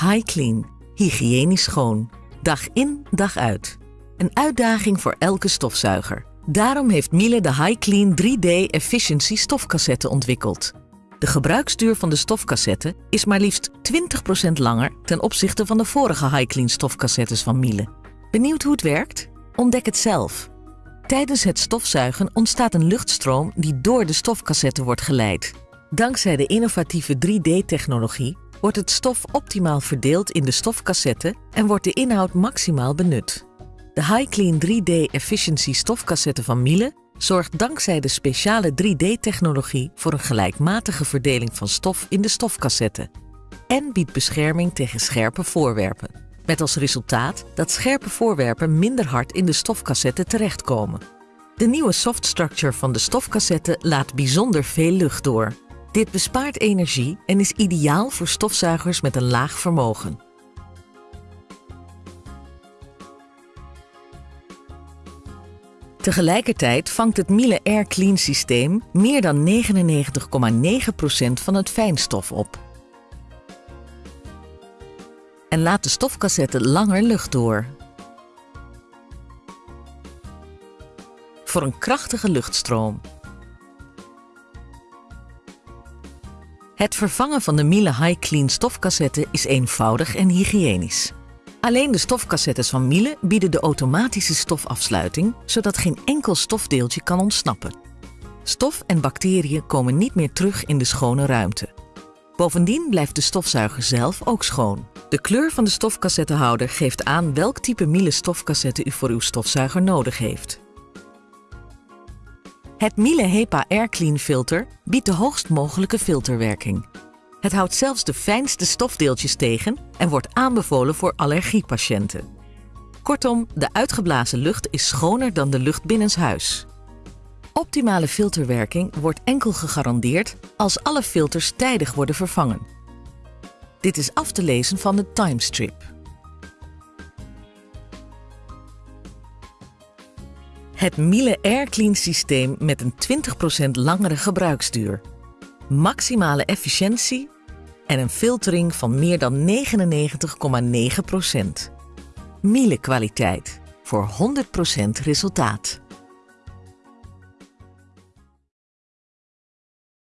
High Clean. Hygiënisch schoon. Dag in, dag uit. Een uitdaging voor elke stofzuiger. Daarom heeft Miele de High Clean 3D Efficiency stofcassette ontwikkeld. De gebruiksduur van de stofcassette is maar liefst 20% langer ten opzichte van de vorige High Clean stofcassettes van Miele. Benieuwd hoe het werkt? Ontdek het zelf. Tijdens het stofzuigen ontstaat een luchtstroom die door de stofcassette wordt geleid. Dankzij de innovatieve 3D-technologie wordt het stof optimaal verdeeld in de stofcassette en wordt de inhoud maximaal benut. De High Clean 3D Efficiency stofcassette van Miele zorgt dankzij de speciale 3D-technologie voor een gelijkmatige verdeling van stof in de stofcassette en biedt bescherming tegen scherpe voorwerpen. Met als resultaat dat scherpe voorwerpen minder hard in de stofcassette terechtkomen. De nieuwe soft structure van de stofcassette laat bijzonder veel lucht door. Dit bespaart energie en is ideaal voor stofzuigers met een laag vermogen. Tegelijkertijd vangt het Miele Air Clean systeem meer dan 99,9% van het fijnstof op. En laat de stofcassette langer lucht door. Voor een krachtige luchtstroom. Het vervangen van de Miele High Clean stofcassette is eenvoudig en hygiënisch. Alleen de stofcassettes van Miele bieden de automatische stofafsluiting, zodat geen enkel stofdeeltje kan ontsnappen. Stof en bacteriën komen niet meer terug in de schone ruimte. Bovendien blijft de stofzuiger zelf ook schoon. De kleur van de stofcassettehouder geeft aan welk type Miele stofcassette u voor uw stofzuiger nodig heeft. Het Miele HEPA Air Clean filter biedt de hoogst mogelijke filterwerking. Het houdt zelfs de fijnste stofdeeltjes tegen en wordt aanbevolen voor allergiepatiënten. Kortom, de uitgeblazen lucht is schoner dan de lucht binnenshuis. Optimale filterwerking wordt enkel gegarandeerd als alle filters tijdig worden vervangen. Dit is af te lezen van de timestrip. Het Miele Air Clean systeem met een 20% langere gebruiksduur. Maximale efficiëntie en een filtering van meer dan 99,9%. Miele kwaliteit voor 100% resultaat.